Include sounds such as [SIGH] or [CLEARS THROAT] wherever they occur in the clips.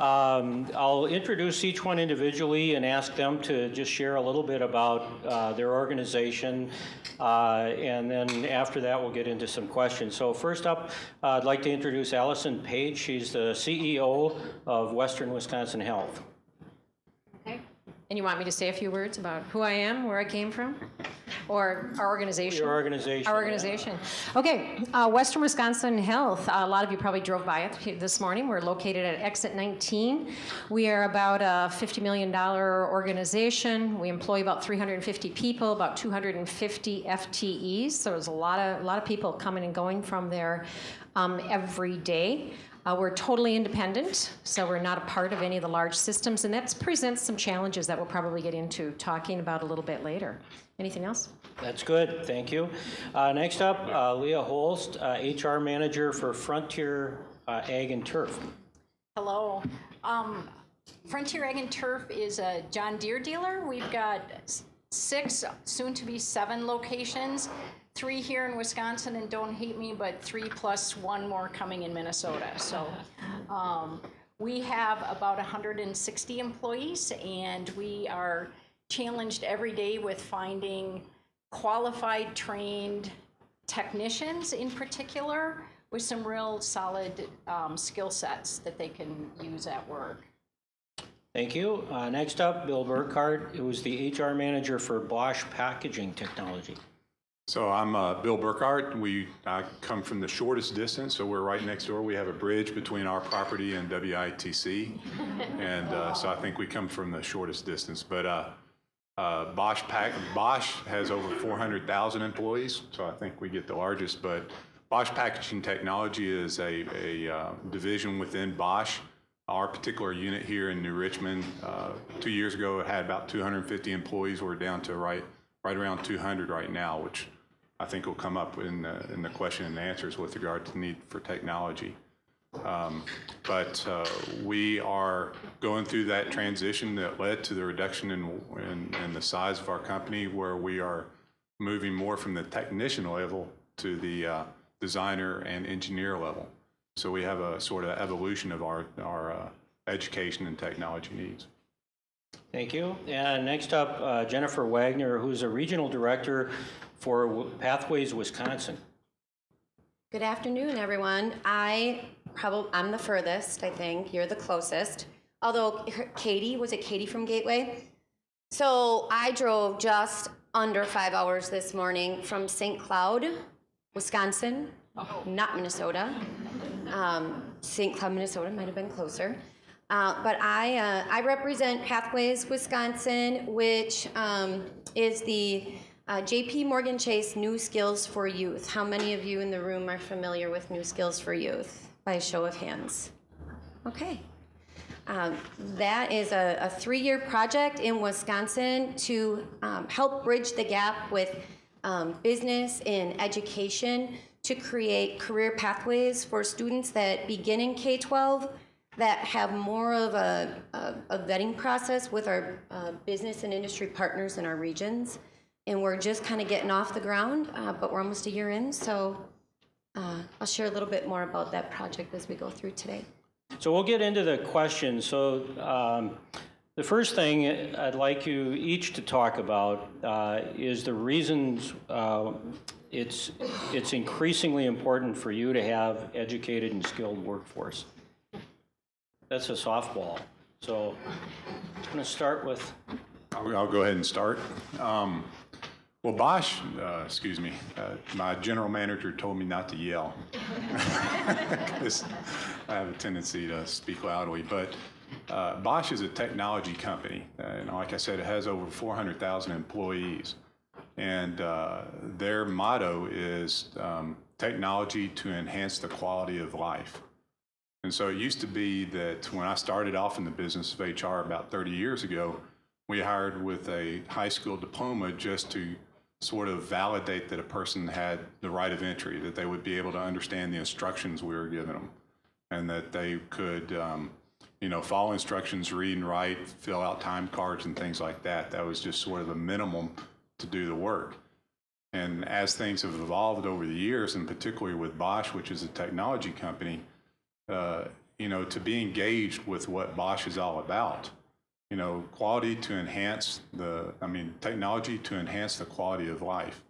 Um, I'll introduce each one individually and ask them to just share a little bit about uh, their organization. Uh, And then after that, we'll get into some questions. So first up, uh, I'd like to introduce Allison Page. She's the CEO of Western Wisconsin Health. Okay. And you want me to say a few words about who I am, where I came from, or our organization? Your organization. Our organization. Okay, uh, Western Wisconsin Health. a lot of you probably drove by it this morning. We're located at Exit 19. We are about a $50 million organization. We employ about 350 people, about 250 FTEs. So there's a lot of a lot of people coming and going from there um, every day. Uh, we're totally independent, so we're not a part of any of the large systems, and that presents some challenges that we'll probably get into talking about a little bit later. Anything else? That's good, thank you. Uh, Next up, uh, Leah Holst, uh, HR Manager for Frontier uh, Ag and Turf. Hello. Um, Frontier Ag and Turf is a John Deere dealer. We've got six, soon to be seven locations. Three here in Wisconsin, and don't hate me, but three plus one more coming in Minnesota. So um, we have about 160 employees, and we are challenged every day with finding qualified, trained technicians in particular with some real solid um, skill sets that they can use at work. Thank you. Uh, Next up, Bill Burkhardt, who is the HR Manager for Bosch Packaging Technology. So I'm uh, Bill Burkhardt. We I come from the shortest distance, so we're right next door. We have a bridge between our property and WITC, [LAUGHS] and uh, so I think we come from the shortest distance. But uh, Bosch Pack Bosch has over 400,000 employees, so I think we get the largest. But Bosch Packaging Technology is a, a uh, division within Bosch. Our particular unit here in New Richmond, uh, two years ago, it had about 250 employees. We're down to right right around 200 right now, which I think will come up in the, in the question and answers with regard to need for technology. Um, But uh, we are going through that transition that led to the reduction in, in, in the size of our company, where we are moving more from the technician level to the uh, designer and engineer level. So we have a sort of evolution of our, our uh, education and technology needs. Thank you. And next up, uh, Jennifer Wagner, who's a Regional Director for Pathways Wisconsin. Good afternoon, everyone. I probably, I'm the furthest, I think. You're the closest. Although Katie, was it Katie from Gateway? So I drove just under five hours this morning from St. Cloud, Wisconsin, not Minnesota. Um, St. Cloud, Minnesota might have been closer. Uh, but I, uh, I represent Pathways Wisconsin, which um, is the uh, JP Morgan Chase New Skills for Youth. How many of you in the room are familiar with New Skills for Youth? By a show of hands. Okay. Um, that is a, a three-year project in Wisconsin to um, help bridge the gap with um, business and education to create career pathways for students that begin in K-12 that have more of a, a, a vetting process with our uh, business and industry partners in our regions. And we're just kind of getting off the ground, uh, but we're almost a year in, so uh, I'll share a little bit more about that project as we go through today. So we'll get into the questions. So um, the first thing I'd like you each to talk about uh, is the reasons uh, it's, it's increasingly important for you to have educated and skilled workforce. That's a softball. So I'm going to start with, I'll, I'll go ahead and start. Um, well, Bosch, uh, excuse me, uh, my general manager told me not to yell. [LAUGHS] 'Cause I have a tendency to speak loudly, but uh, Bosch is a technology company. Uh, and like I said, it has over 400,000 employees. And uh, their motto is um, technology to enhance the quality of life. And so it used to be that when I started off in the business of HR about 30 years ago, we hired with a high school diploma just to sort of validate that a person had the right of entry, that they would be able to understand the instructions we were giving them, and that they could, um, you know, follow instructions, read and write, fill out time cards and things like that. That was just sort of the minimum to do the work. And as things have evolved over the years, and particularly with Bosch, which is a technology company, uh, you know, to be engaged with what Bosch is all about. You know, quality to enhance the, I mean, technology to enhance the quality of life.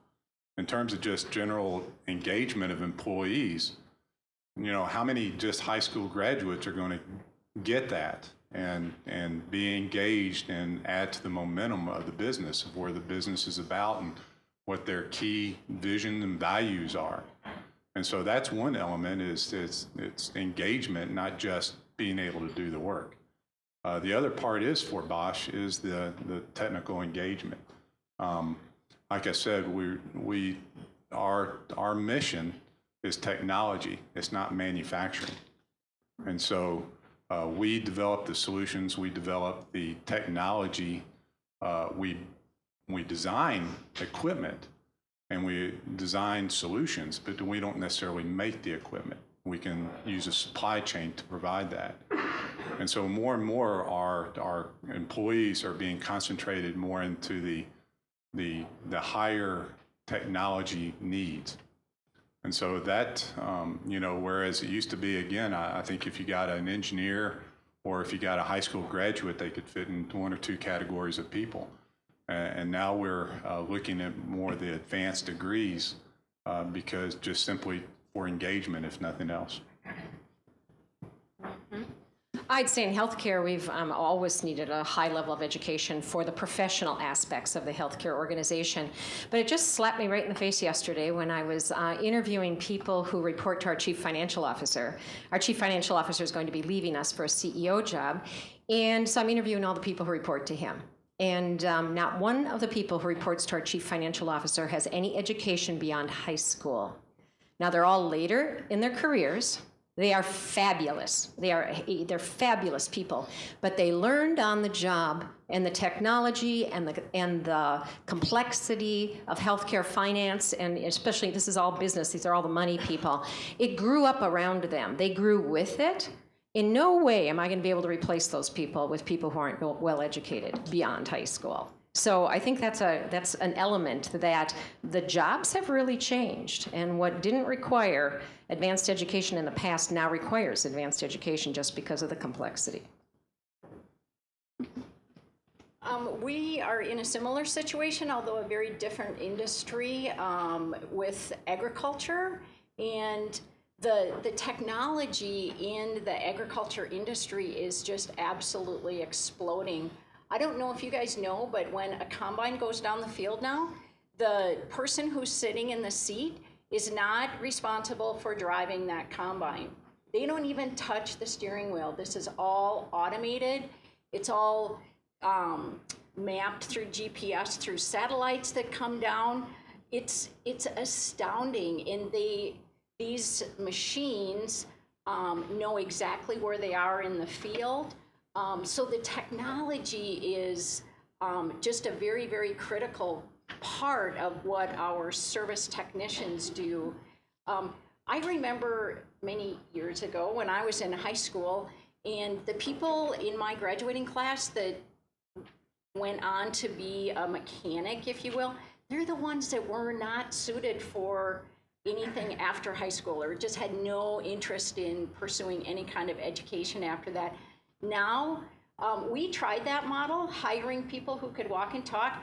In terms of just general engagement of employees, you know, how many just high school graduates are going to get that and, and be engaged and add to the momentum of the business, of where the business is about and what their key vision and values are. And so that's one element is it's, it's engagement, not just being able to do the work. Uh, the other part is for Bosch is the, the technical engagement. Um, like I said, we, we, our, our mission is technology. It's not manufacturing. And so uh, we develop the solutions, we develop the technology, uh, we, we design equipment and we design solutions, but we don't necessarily make the equipment. We can use a supply chain to provide that. And so more and more our, our employees are being concentrated more into the, the, the higher technology needs. And so that, um, you know, whereas it used to be, again, I, I think if you got an engineer or if you got a high school graduate, they could fit in one or two categories of people. And now we're uh, looking at more the advanced degrees uh, because just simply for engagement, if nothing else. I'd say in healthcare, we've um, always needed a high level of education for the professional aspects of the healthcare organization. But it just slapped me right in the face yesterday when I was uh, interviewing people who report to our chief financial officer. Our chief financial officer is going to be leaving us for a CEO job. And so I'm interviewing all the people who report to him. And um, not one of the people who reports to our chief financial officer has any education beyond high school. Now, they're all later in their careers. They are fabulous. They are they're fabulous people, but they learned on the job and the technology and the and the complexity of healthcare finance and especially this is all business. These are all the money people. It grew up around them. They grew with it. In no way am I going to be able to replace those people with people who aren't well educated beyond high school. So I think that's a that's an element that the jobs have really changed, and what didn't require advanced education in the past now requires advanced education just because of the complexity. Um, we are in a similar situation, although a very different industry um, with agriculture and the the technology in the agriculture industry is just absolutely exploding. I don't know if you guys know, but when a combine goes down the field now, the person who's sitting in the seat is not responsible for driving that combine. They don't even touch the steering wheel. This is all automated. It's all um, mapped through GPS, through satellites that come down. It's it's astounding, and they these machines um, know exactly where they are in the field. Um, so the technology is um, just a very, very critical part of what our service technicians do. Um, I remember many years ago when I was in high school, and the people in my graduating class that went on to be a mechanic, if you will, they're the ones that were not suited for anything after high school or just had no interest in pursuing any kind of education after that. Now, um, we tried that model, hiring people who could walk and talk,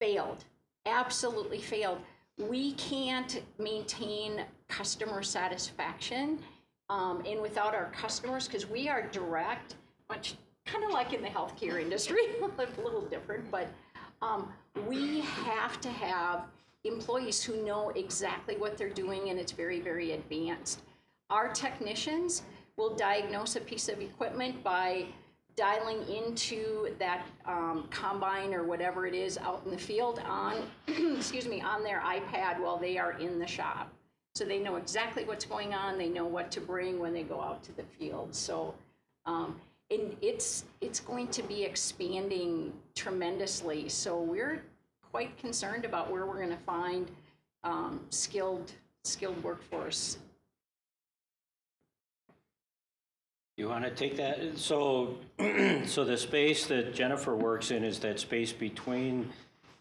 failed, absolutely failed. We can't maintain customer satisfaction um, and without our customers, because we are direct, much kind of like in the healthcare industry, [LAUGHS] a little different, but um, we have to have employees who know exactly what they're doing and it's very, very advanced. Our technicians will diagnose a piece of equipment by dialing into that um, combine or whatever it is out in the field on, [CLEARS THROAT] excuse me, on their iPad while they are in the shop. So they know exactly what's going on. They know what to bring when they go out to the field. So, um, and it's it's going to be expanding tremendously. So we're quite concerned about where we're going to find um, skilled skilled workforce. You want to take that? So, [CLEARS THROAT] so the space that Jennifer works in is that space between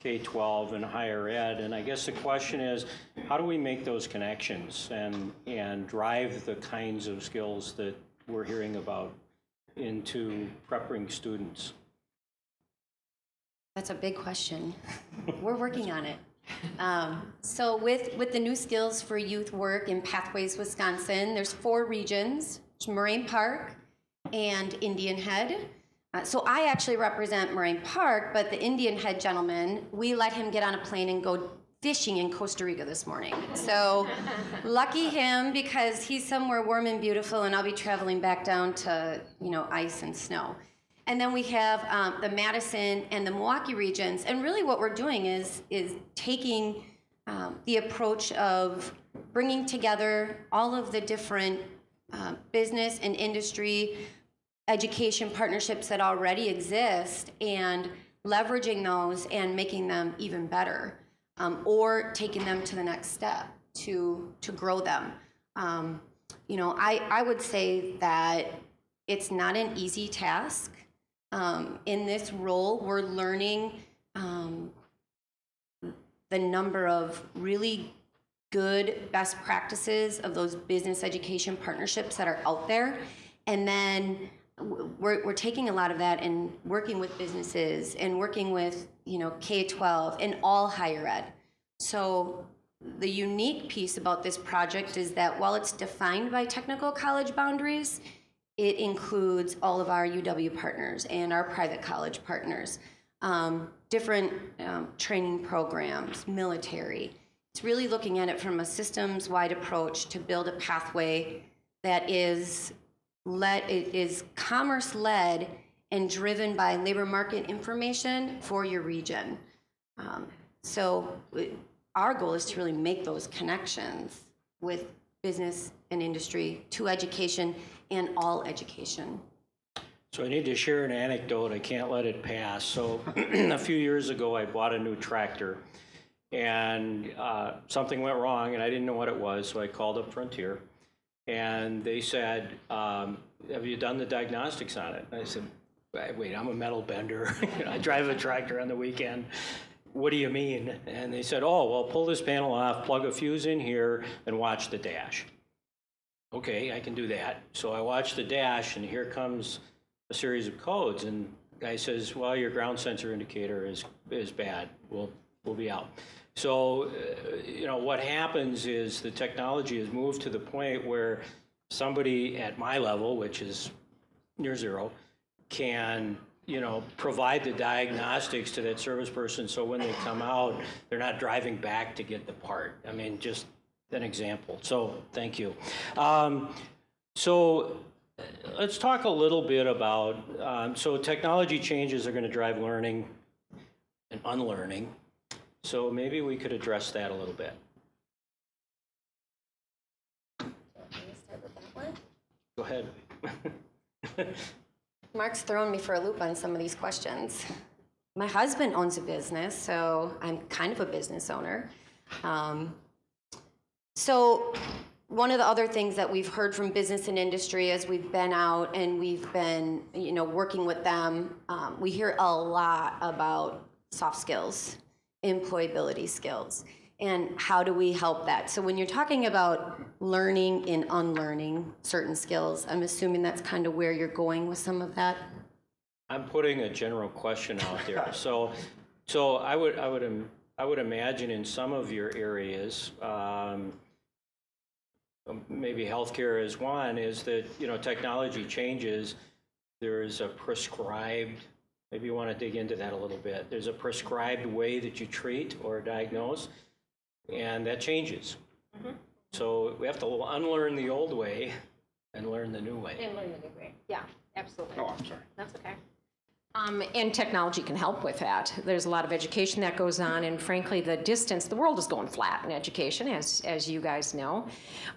K-12 and higher ed. And I guess the question is, how do we make those connections and, and drive the kinds of skills that we're hearing about into prepping students? That's a big question. [LAUGHS] We're working on it. Um, so with, with the new skills for youth work in Pathways Wisconsin, there's four regions, Moraine Park and Indian Head. Uh, so I actually represent Moraine Park, but the Indian Head gentleman, we let him get on a plane and go fishing in Costa Rica this morning. So [LAUGHS] lucky him because he's somewhere warm and beautiful and I'll be traveling back down to, you know, ice and snow. And then we have um, the Madison and the Milwaukee regions. And really what we're doing is, is taking um, the approach of bringing together all of the different um, business and industry education partnerships that already exist and leveraging those and making them even better um, or taking them to the next step to, to grow them. Um, you know, I, I would say that it's not an easy task. Um, in this role, we're learning um, the number of really good best practices of those business education partnerships that are out there. And then we're, we're taking a lot of that and working with businesses and working with, you know, K-12 and all higher ed. So the unique piece about this project is that while it's defined by technical college boundaries, it includes all of our UW partners and our private college partners, um, different um, training programs, military. It's really looking at it from a systems-wide approach to build a pathway that is led, it is commerce-led and driven by labor market information for your region. Um, so our goal is to really make those connections with business and industry to education and all education. So I need to share an anecdote. I can't let it pass. So [CLEARS THROAT] a few years ago, I bought a new tractor, and uh, something went wrong, and I didn't know what it was. So I called up Frontier, and they said, um, "Have you done the diagnostics on it?" And I said, "Wait, "Wait, I'm a metal bender. [LAUGHS] I drive a tractor on the weekend." What do you mean? And they said, "Oh, well, pull this panel off, plug a fuse in here, and watch the dash." Okay, I can do that. So I watch the dash, and here comes a series of codes, and guy says, "Well, your ground sensor indicator is is bad. We'll we'll be out." So, uh, you know, what happens is the technology has moved to the point where somebody at my level, which is near zero, can you know provide the diagnostics to that service person, so when they come out, they're not driving back to get the part. I mean, just an example. So, thank you. Um, so let's talk a little bit about, um, so technology changes are going to drive learning and unlearning. So maybe we could address that a little bit. Go ahead. [LAUGHS] Mark's throwing me for a loop on some of these questions. My husband owns a business, so I'm kind of a business owner. Um, so one of the other things that we've heard from business and industry as we've been out and we've been, you know, working with them, um, we hear a lot about soft skills, employability skills, and how do we help that? So when you're talking about learning and unlearning certain skills, I'm assuming that's kind of where you're going with some of that. I'm putting a general question out there. [LAUGHS] So, so I would, I would, I would imagine in some of your areas, um, um, maybe healthcare is one, is that, you know, technology changes. There is a prescribed, maybe you want to dig into that a little bit. There's a prescribed way that you treat or diagnose, and that changes. Mm-hmm. So we have to unlearn the old way and learn the new way. And learn the new way. Yeah, absolutely. Oh, I'm sorry. That's okay. Um, and technology can help with that. There's a lot of education that goes on, and frankly, the distance, the world is going flat in education, as, as you guys know.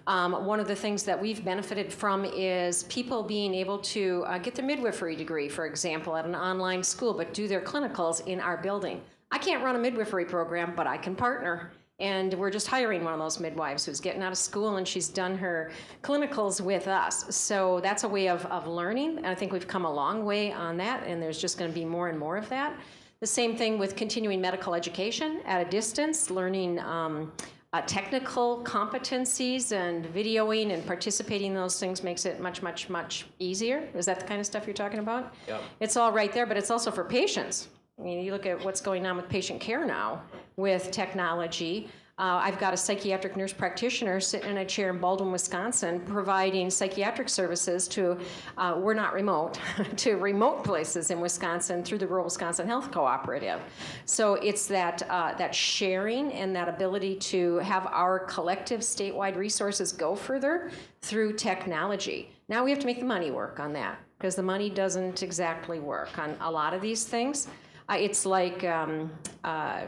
Um, one of the things that we've benefited from is people being able to uh, get their midwifery degree, for example, at an online school, but do their clinicals in our building. I can't run a midwifery program, but I can partner. And we're just hiring one of those midwives who's getting out of school and she's done her clinicals with us. So that's a way of, of learning. And I think we've come a long way on that, and there's just going to be more and more of that. The same thing with continuing medical education at a distance, learning um, uh, technical competencies and videoing and participating in those things makes it much, much, much easier. Is that the kind of stuff you're talking about? Yep. It's all right there, but it's also for patients. I mean, you look at what's going on with patient care now with technology. Uh, I've got a psychiatric nurse practitioner sitting in a chair in Baldwin, Wisconsin, providing psychiatric services to, uh, we're not remote, [LAUGHS] to remote places in Wisconsin through the Rural Wisconsin Health Cooperative. So it's that, uh, that sharing and that ability to have our collective statewide resources go further through technology. Now we have to make the money work on that because the money doesn't exactly work on a lot of these things. Uh, it's like, um, uh,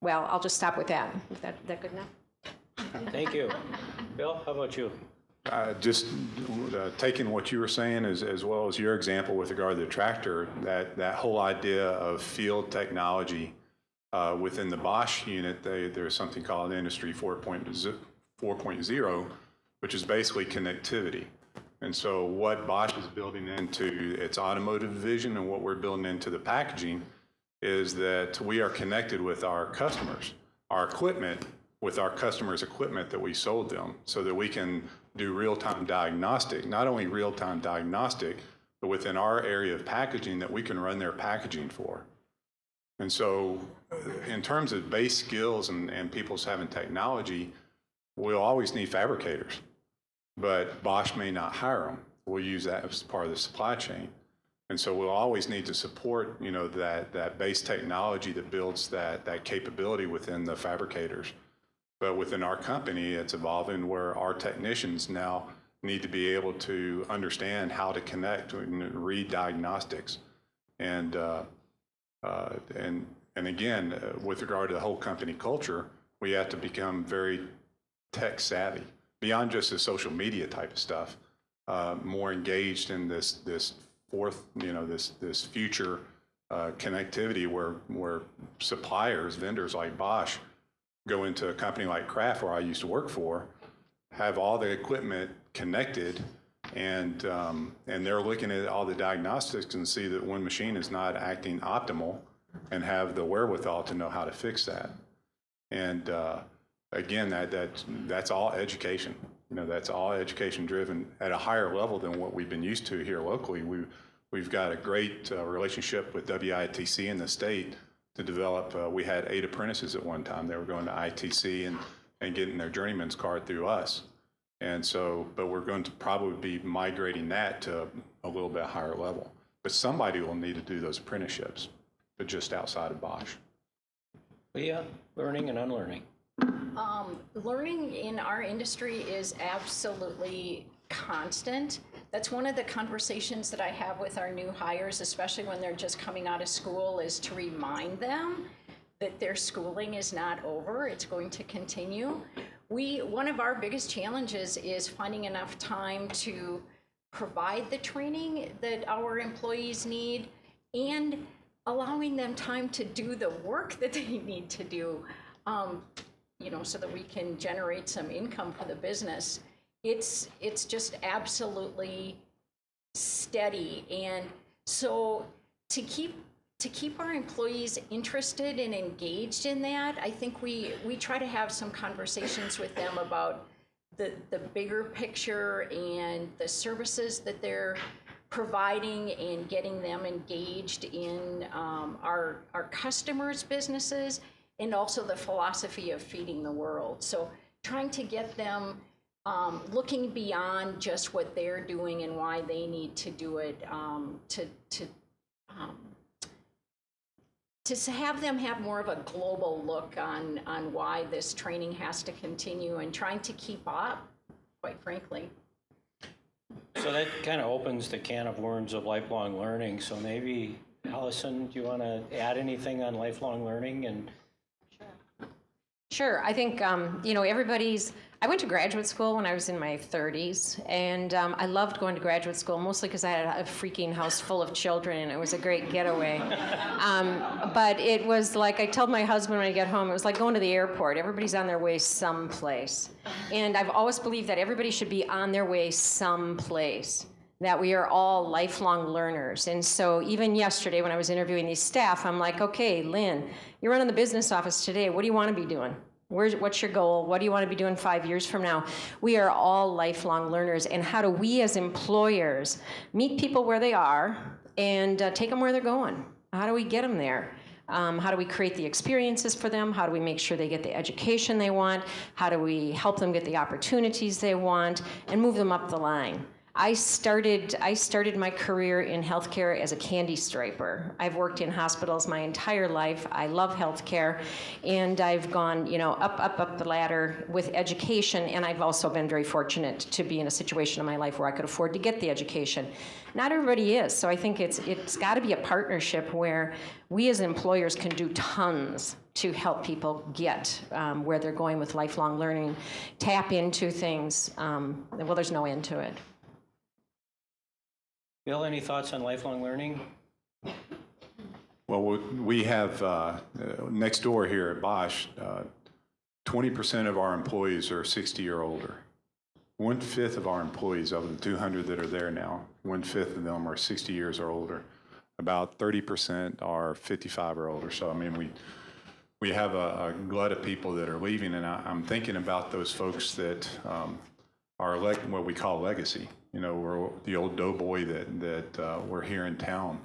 well, I'll just stop with that. Is that, that good enough? Thank you. Bill, how about you? Uh, Just uh, taking what you were saying as, as well as your example with regard to the tractor, that, that whole idea of field technology uh, within the Bosch unit, they, there's something called Industry 4.0, 4.0, which is basically connectivity. And so what Bosch is building into its automotive vision and what we're building into the packaging is that we are connected with our customers, our equipment, with our customers' equipment that we sold them, so that we can do real-time diagnostic, not only real-time diagnostic, but within our area of packaging that we can run their packaging for. And so uh, in terms of base skills and, and people's having technology, we'll always need fabricators, but Bosch may not hire them. We'll use that as part of the supply chain. And so we'll always need to support, you know, that, that base technology that builds that, that capability within the fabricators. But within our company, it's evolving where our technicians now need to be able to understand how to connect and read diagnostics. And, uh, uh, and, and again, uh, with regard to the whole company culture, we have to become very tech savvy beyond just the social media type of stuff, uh, more engaged in this, this fourth, you know, this, this future uh, connectivity where, where suppliers, vendors like Bosch go into a company like Kraft, where I used to work for, have all the equipment connected, and um, and they're looking at all the diagnostics and see that one machine is not acting optimal, and have the wherewithal to know how to fix that. And uh, again, that that that's all education. You know, that's all education driven at a higher level than what we've been used to here locally. We we've got a great uh, relationship with WITC in the state to develop. Uh, we had eight apprentices at one time. They were going to ITC and, and getting their journeyman's card through us. And so, but we're going to probably be migrating that to a little bit higher level. But somebody will need to do those apprenticeships, but just outside of Bosch. Leah, learning and unlearning. Um, learning in our industry is absolutely constant. That's one of the conversations that I have with our new hires, especially when they're just coming out of school, is to remind them that their schooling is not over. It's going to continue. We one of our biggest challenges is finding enough time to provide the training that our employees need and allowing them time to do the work that they [LAUGHS] need to do. Um, you know, so that we can generate some income for the business. It's it's just absolutely steady, and so to keep to keep our employees interested and engaged in that, I think we we try to have some conversations with them about the the bigger picture and the services that they're providing and getting them engaged in um, our our customers' businesses and also the philosophy of feeding the world. So trying to get them um, looking beyond just what they're doing and why they need to do it um, to to um, to have them have more of a global look on on why this training has to continue and trying to keep up, quite frankly. So that kind of opens the can of worms of lifelong learning. So maybe, Allison, do you want to add anything on lifelong learning and Sure. I think, um, you know, everybody's. I went to graduate school when I was in my 30s, and um, I loved going to graduate school mostly because I had a freaking house full of children, and it was a great getaway. um, but it was like I told my husband when I get home, it was like going to the airport. Everybody's on their way someplace. And I've always believed that everybody should be on their way someplace that we are all lifelong learners. And so even yesterday when I was interviewing these staff, I'm like, okay, Lynn, you're running the business office today. What do you want to be doing? Where's, what's your goal? What do you want to be doing five years from now? We are all lifelong learners. And how do we as employers meet people where they are and uh, take them where they're going? How do we get them there? Um, how do we create the experiences for them? How do we make sure they get the education they want? How do we help them get the opportunities they want and move them up the line? I started, I started my career in healthcare as a candy striper. I've worked in hospitals my entire life. I love healthcare. And I've gone, you know, up, up, up the ladder with education. And I've also been very fortunate to be in a situation in my life where I could afford to get the education. Not everybody is. So I think it's, it's got to be a partnership where we as employers can do tons to help people get um, where they're going with lifelong learning, tap into things. Um, well, there's no end to it. Bill, any thoughts on lifelong learning? Well, we- have, uh, uh, next door here at Bosch, uh, 20% of our employees are 60 or older. One-fifth of our employees, of the 200 that are there now, one-fifth of them are 60 years or older. About 30% are 55 or older. So, I mean, we, we have a a glut of people that are leaving, and I- I'm thinking about those folks that um, are what we call legacy. You know, we're the old doughboy that that uh, we're here in town,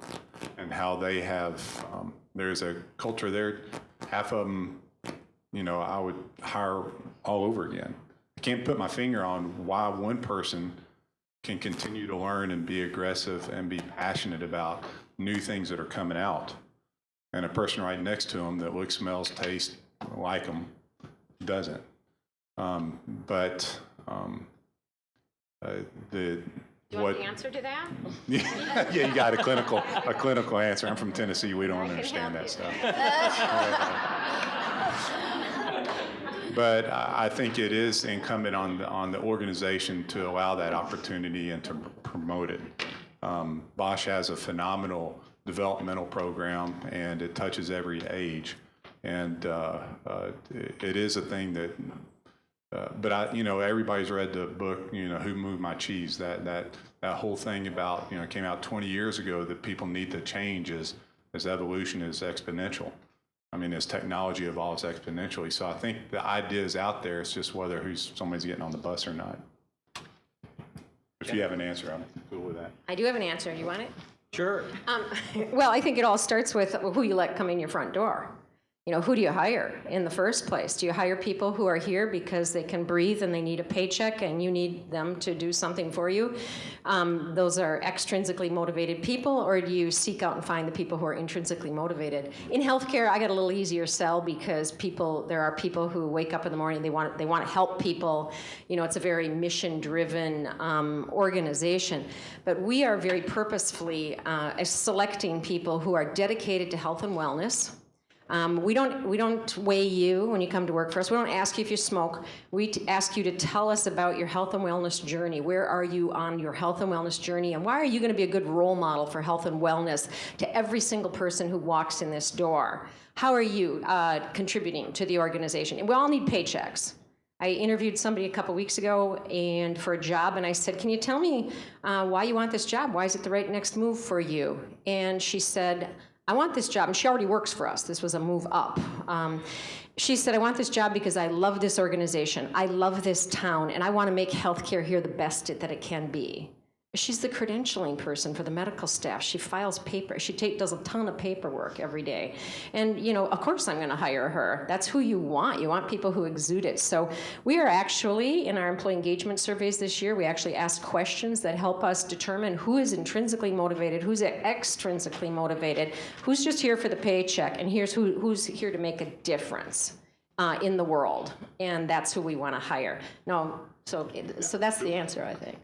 and how they have. Um, there's a culture there. Half of them, you know, I would hire all over again. I can't put my finger on why one person can continue to learn and be aggressive and be passionate about new things that are coming out, and a person right next to them that looks, smells, tastes like them doesn't. Um, but um, uh, the what answer to that? [LAUGHS] yeah, you got a clinical a clinical answer. I'm from Tennessee. We don't understand that stuff. [LAUGHS] but I think it is incumbent on the, on the organization to allow that opportunity and to promote it. Um, Bosch has a phenomenal developmental program, and it touches every age. And uh, uh, it is a thing that uh, but I, you know, everybody's read the book, you know, Who Moved My Cheese? That that that whole thing about, you know, came out 20 years ago that people need to change as as evolution is exponential. I mean, as technology evolves exponentially. So I think the idea is out there. It's just whether who's somebody's getting on the bus or not. If you have an answer, I'm cool with that. I do have an answer. You want it? Sure. Um, [LAUGHS] well, I think it all starts with who you let come in your front door. You know, who do you hire in the first place? Do you hire people who are here because they can breathe and they need a paycheck and you need them to do something for you? Um, those are extrinsically motivated people, or do you seek out and find the people who are intrinsically motivated? In healthcare, I got a little easier sell because people, there are people who wake up in the morning, they want, they want to help people. You know, it's a very mission-driven um, organization. But we are very purposefully uh, selecting people who are dedicated to health and wellness. Um, we don't we don't weigh you when you come to work for us. We don't ask you if you smoke. We ask you to tell us about your health and wellness journey. Where are you on your health and wellness journey, and why are you going to be a good role model for health and wellness to every single person who walks in this door? How are you uh, contributing to the organization? We all need paychecks. I interviewed somebody a couple weeks ago and for a job, and I said, "Can you tell me uh, why you want this job? Why is it the right next move for you?" And she said. I want this job, and she already works for us. This was a move up. Um, she said, I want this job because I love this organization. I love this town, and I want to make healthcare here the best that it can be. She's the credentialing person for the medical staff. She files paper. She take, does a ton of paperwork every day. And, you know, of course I'm going to hire her. That's who you want. You want people who exude it. So we are actually, in our employee engagement surveys this year, we actually ask questions that help us determine who is intrinsically motivated, who's extrinsically motivated, who's just here for the paycheck, and here's who, who's here to make a difference. Uh, in the world, and that's who we want to hire. No, so so that's the answer, I think.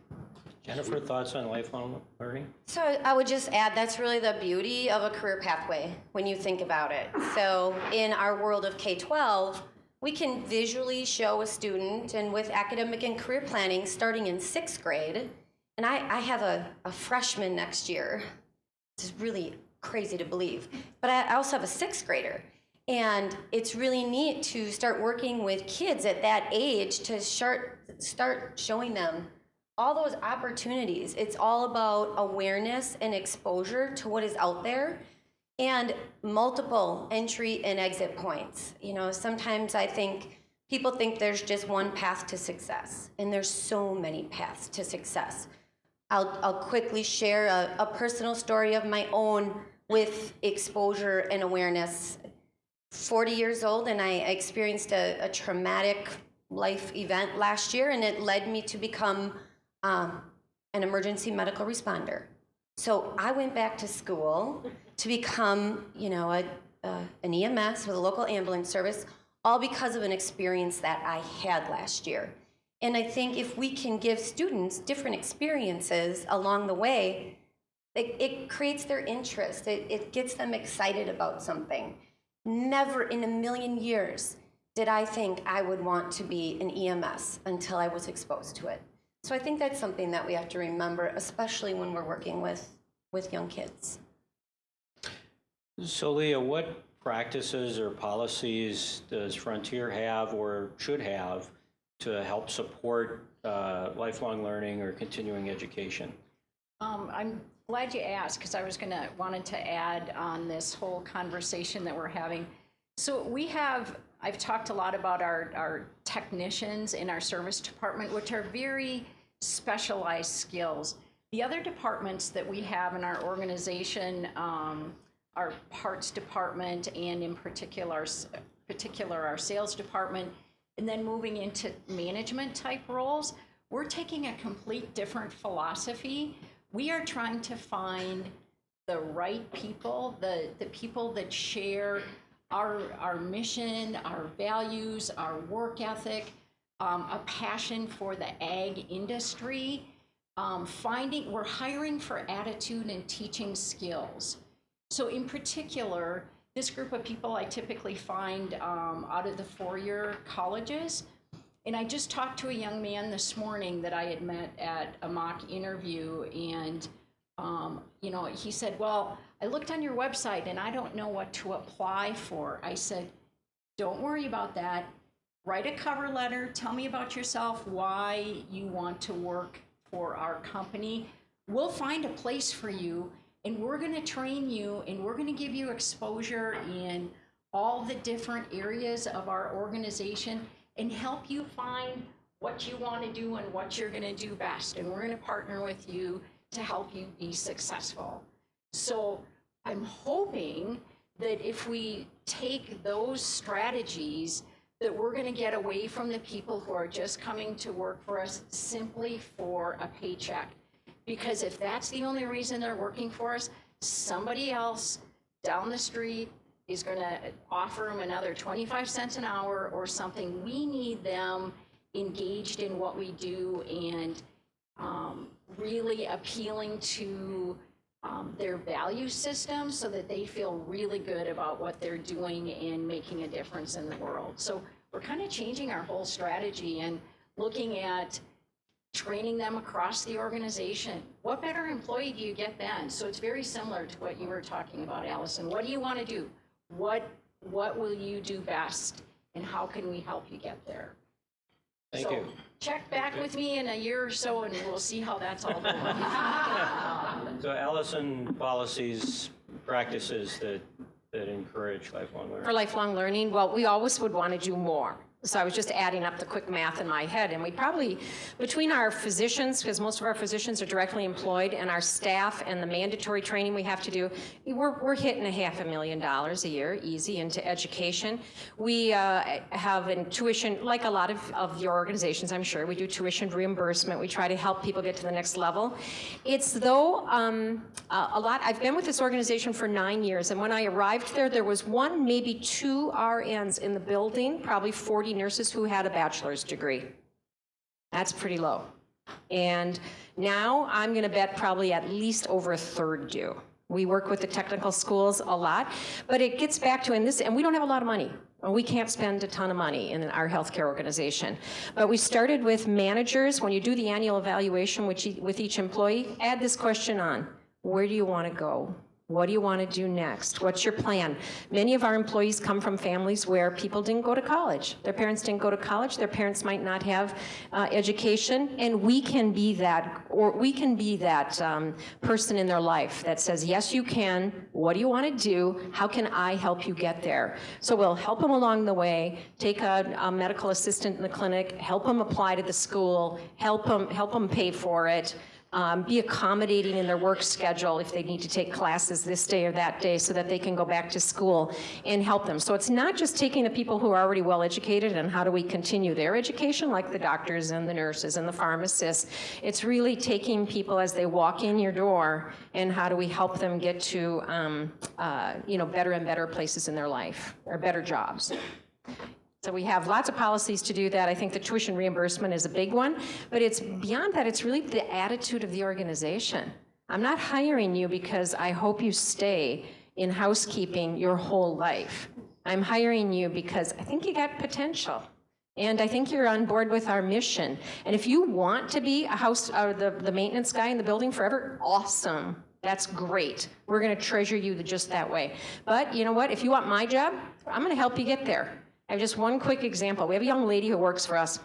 Jennifer, thoughts on lifelong learning? So I would just add that's really the beauty of a career pathway when you think about it. So in our world of K 12, we can visually show a student, and with academic and career planning starting in sixth grade, and I, I have a, a freshman next year. It's really crazy to believe. But I I also have a sixth grader. And it's really neat to start working with kids at that age to start, start showing them all those opportunities. It's all about awareness and exposure to what is out there and multiple entry and exit points. You know, sometimes I think people think there's just one path to success, and there's so many paths to success. I'll, I'll quickly share a, a personal story of my own with exposure and awareness. 40 years old, and I experienced a, a traumatic life event last year, and it led me to become um, an emergency medical responder. So I went back to school to become, you know, a, uh, an EMS with a local ambulance service, all because of an experience that I had last year. And I think if we can give students different experiences along the way, it, it creates their interest. It, it gets them excited about something. Never in a million years did I think I would want to be an EMS until I was exposed to it. So I think that's something that we have to remember, especially when we're working with, with young kids. So Leah, what practices or policies does Frontier have or should have to help support uh, lifelong learning or continuing education? Um, I'm glad you asked because I was gonna, wanted to add on this whole conversation that we're having. So we have, I've talked a lot about our, our technicians in our service department, which are very specialized skills. The other departments that we have in our organization, um, our parts department and in particular, particular our sales department, and then moving into management type roles, we're taking a complete different philosophy. We are trying to find the right people, the, the people that share our, our mission, our values, our work ethic, um, a passion for the ag industry. Um, finding, we're hiring for attitude and teaching skills. So in particular, this group of people I typically find um, out of the four-year colleges. And I just talked to a young man this morning that I had met at a mock interview, and um, you know, he said, "Well, I looked on your website and I don't know what to apply for." I said, "Don't worry about that. Write a cover letter. Tell me about yourself, why you want to work for our company. We'll find a place for you, and we're going to train you, and we're going to give you exposure in all the different areas of our organization and help you find what you want to do and what you're going to do best. And we're going to partner with you to help you be successful. So I'm hoping that if we take those strategies, that we're going to get away from the people who are just coming to work for us simply for a paycheck. Because if that's the only reason they're working for us, somebody else down the street is going to offer them another 25 cents an hour or something. We need them engaged in what we do and um, really appealing to um, their value system so that they feel really good about what they're doing and making a difference in the world. So we're kind of changing our whole strategy and looking at training them across the organization. What better employee do you get then? So it's very similar to what you were talking about, Allison. What do you want to do? What, what will you do best? And how can we help you get there? Thank So you. Check back with me in a year or so and we'll see how that's all going. [LAUGHS] So Allison, policies, practices that, that encourage lifelong learning. For lifelong learning, well, we always would want to do more. So I was just adding up the quick math in my head, and we probably, between our physicians, because most of our physicians are directly employed, and our staff and the mandatory training we have to do, we're, we're hitting a half a million dollars a year, easy, into education. We uh, have in tuition, like a lot of, of your organizations, I'm sure, we do tuition reimbursement. We try to help people get to the next level. It's though um, a lot, I've been with this organization for nine years, and when I arrived there, there was one, maybe two RNs in the building, probably 40 nurses who had a bachelor's degree. That's pretty low. And now I'm going to bet probably at least over a third do. We work with the technical schools a lot, but it gets back to, and this, and we don't have a lot of money. We can't spend a ton of money in our healthcare organization. But we started with managers. When you do the annual evaluation with each, with each employee, add this question on. Where do you want to go? What do you want to do next? What's your plan? Many of our employees come from families where people didn't go to college. Their parents didn't go to college. Their parents might not have uh, education, and we can be that, or we can be that um, person in their life that says, "Yes, you can. What do you want to do? How can I help you get there?" So we'll help them along the way. Take a, a medical assistant in the clinic, help them apply to the school, help them help them pay for it um, be accommodating in their work schedule if they need to take classes this day or that day so that they can go back to school and help them. So it's not just taking the people who are already well educated and how do we continue their education, like the doctors and the nurses and the pharmacists. It's really taking people as they walk in your door and how do we help them get to, um, uh, you know, better and better places in their life or better jobs. So we have lots of policies to do that. I think the tuition reimbursement is a big one, but it's beyond that, it's really the attitude of the organization. I'm not hiring you because I hope you stay in housekeeping your whole life. I'm hiring you because I think you got potential. And I think you're on board with our mission. And if you want to be a house, or the, the maintenance guy in the building forever, awesome. That's great. We're gonna treasure you just that way. But you know what? If you want my job, I'm gonna help you get there. I have just one quick example. We have a young lady who works for us.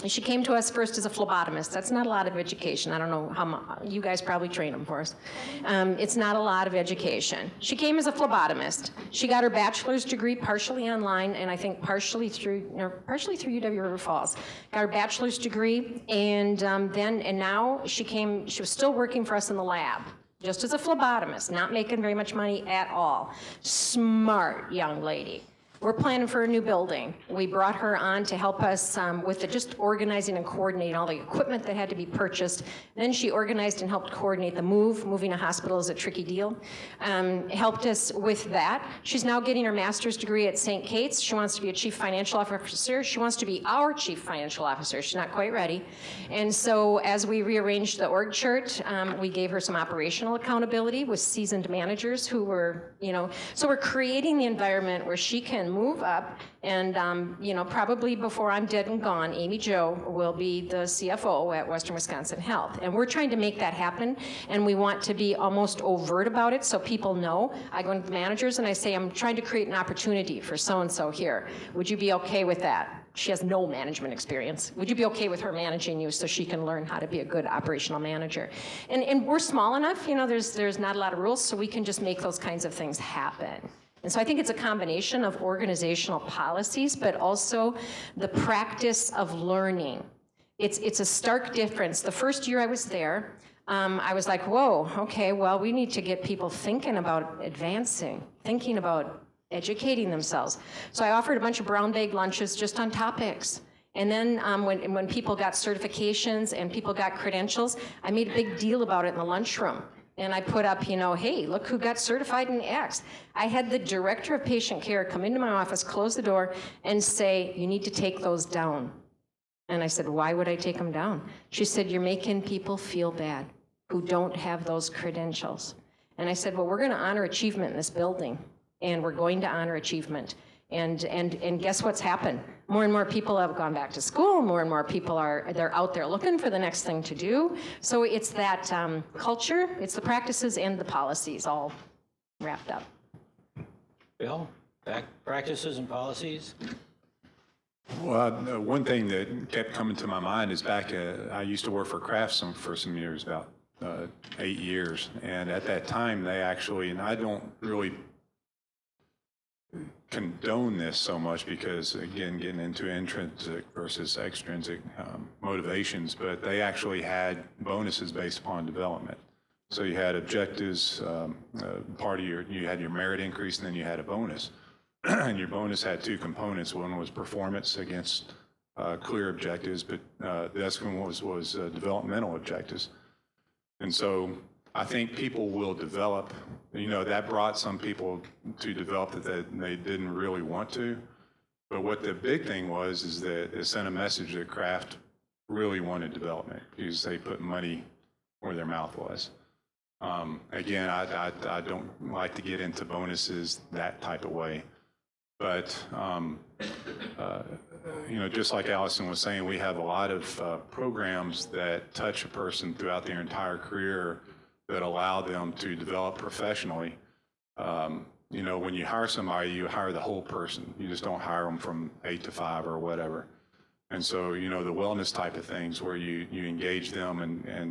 And she came to us first as a phlebotomist. That's not a lot of education. I don't know how you guys probably train them for us. Um, it's not a lot of education. She came as a phlebotomist. She got her bachelor's degree partially online, and I think partially through, partially through UW River Falls. Got her bachelor's degree, and um, then and now she came. She was still working for us in the lab just as a phlebotomist, not making very much money at all. Smart young lady. We're planning for a new building. We brought her on to help us um, with the just organizing and coordinating all the equipment that had to be purchased. Then she organized and helped coordinate the move. Moving a hospital is a tricky deal. Um, helped us with that. She's now getting her master's degree at St. Kate's. She wants to be a chief financial officer. She wants to be our chief financial officer. She's not quite ready. And so as we rearranged the org chart, um, we gave her some operational accountability with seasoned managers who were, you know, so we're creating the environment where she can move up and, um, you know, probably before I'm dead and gone, Amy Jo will be the CFO at Western Wisconsin Health. And we're trying to make that happen and we want to be almost overt about it so people know. I go into managers and I say, I'm trying to create an opportunity for so-and-so here. Would you be okay with that? She has no management experience. Would you be okay with her managing you so she can learn how to be a good operational manager? And, and we're small enough, you know, there's, there's not a lot of rules, so we can just make those kinds of things happen. And so I think it's a combination of organizational policies, but also the practice of learning. It's, it's a stark difference. The first year I was there, um, I was like, whoa, okay, well, we need to get people thinking about advancing, thinking about educating themselves. So I offered a bunch of brown bag lunches just on topics. And then um, when, when people got certifications and people got credentials, I made a big deal about it in the lunchroom. And I put up, you know, hey, look who got certified in X. I had the director of patient care come into my office, close the door, and say, you need to take those down. And I said, why would I take them down? She said, you're making people feel bad who don't have those credentials. And I said, well, we're going to honor achievement in this building, and we're going to honor achievement. And, and, and guess what's happened? More and more people have gone back to school. More and more people are they're out there looking for the next thing to do. So it's that um, culture, it's the practices and the policies all wrapped up. Bill, back practices and policies? Well, uh, one thing that kept coming to my mind is back, uh, I used to work for Kraft some, for some years, about uh, eight years. And at that time, they actually, and I don't really condone this so much because, again, getting into intrinsic versus extrinsic um, motivations, but they actually had bonuses based upon development. So you had objectives, um, uh, part of your, you had your merit increase, and then you had a bonus. [CLEARS THROAT] And your bonus had two components. One was performance against uh, clear objectives, but uh, the second one was, was uh, developmental objectives. And so I think people will develop, you know, that brought some people to develop that they, they didn't really want to. But what the big thing was is that it sent a message that Kraft really wanted development because they put money where their mouth was. Um, again, I, I, I don't like to get into bonuses that type of way. But, um, uh, you know, just like Allison was saying, we have a lot of uh, programs that touch a person throughout their entire career that allow them to develop professionally. Um, You know, when you hire somebody, you hire the whole person. You just don't hire them from eight to five or whatever. And so, you know, the wellness type of things where you, you engage them and, and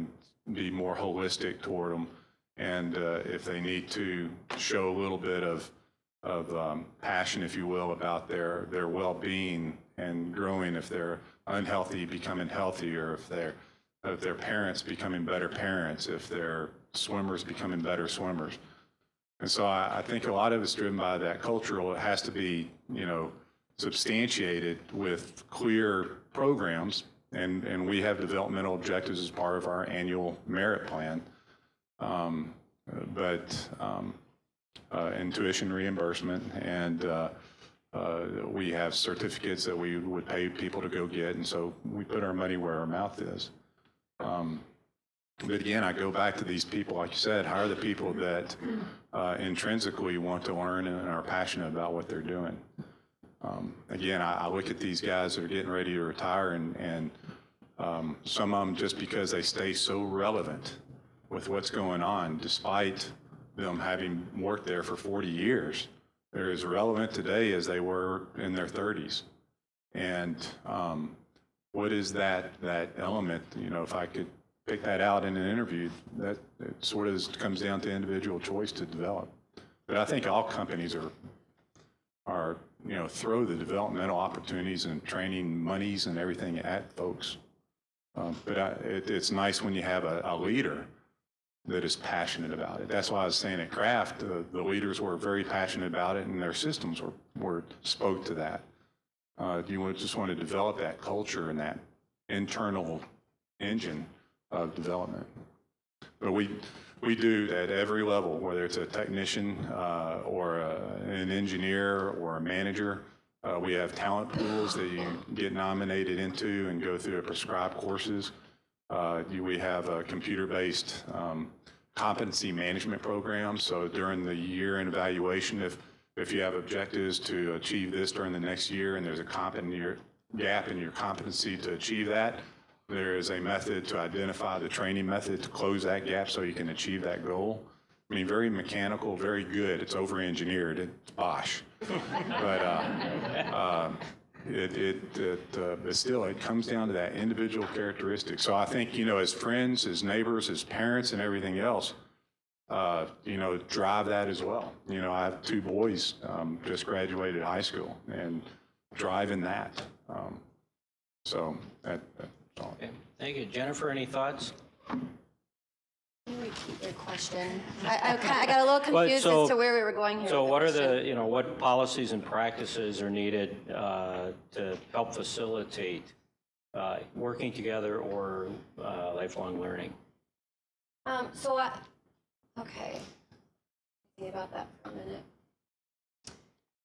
be more holistic toward them. And uh, if they need to show a little bit of, of um, passion, if you will, about their, their well-being and growing, if they're unhealthy, becoming healthier, if they're, if their parents becoming better parents, if they're swimmers becoming better swimmers. And so I, I think a lot of it's driven by that cultural. It has to be, you know, substantiated with clear programs. And, and we have developmental objectives as part of our annual merit plan. Um, but, um, uh, and tuition reimbursement and, uh, uh, we have certificates that we would pay people to go get. And so we put our money where our mouth is. Um, but again, I go back to these people, like you said, hire the people that uh, intrinsically want to learn and are passionate about what they're doing. Um, Again, I, I look at these guys that are getting ready to retire and, and um, some of them just because they stay so relevant with what's going on, despite them having worked there for 40 years, they're as relevant today as they were in their 30s. And um, what is that, that element, you know, if I could pick that out in an interview, that it sort of comes down to individual choice to develop. But I think all companies are, are, you know, throw the developmental opportunities and training monies and everything at folks. Um, But I, it, it's nice when you have a, a leader that is passionate about it. That's why I was saying at Kraft, the, the leaders were very passionate about it and their systems were, were, spoke to that. Uh, you just want to develop that culture and that internal engine of development. But we, we do at every level, whether it's a technician uh, or a- an engineer or a manager. Uh, We have talent pools that you get nominated into and go through a prescribed courses. Uh, you- We have a computer-based um, competency management program, so during the year in evaluation, if, if you have objectives to achieve this during the next year and there's a gap in your competency to achieve that, there is a method to identify the training method to close that gap so you can achieve that goal. I mean, very mechanical, very good. It's over-engineered. It's Bosch. But uh, um, it, it, it, uh, but still, it comes down to that individual characteristic. So I think, you know, as friends, as neighbors, as parents and everything else, uh, you know, drive that as well. You know, I have two boys, um, just graduated high school and driving that. Um, So that, that's all. Okay, Thank you. Jennifer, any thoughts? Repeat your question? I, I kinda- I got a little [LAUGHS] Well, confused so- as to where we were going here. So with what are the, you know, what policies and practices are needed uh, to help facilitate uh, working together or uh, lifelong learning? Um, so I, okay. Think about that for a minute.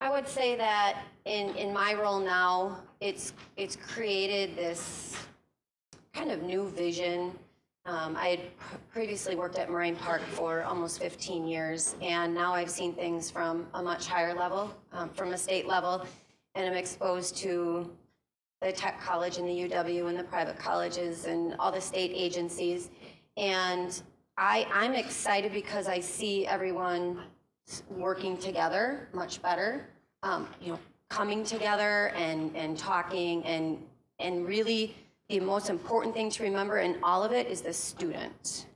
I would say that in, in my role now, it's, it's created this kind of new vision. Um, I had previously worked at Moraine Park for almost 15 years, and now I've seen things from a much higher level, um, from a state level, and I'm exposed to the tech college and the UW and the private colleges and all the state agencies. And I, I'm excited because I see everyone working together much better, um, you know, coming together and, and talking and, and really the most important thing to remember in all of it is the student.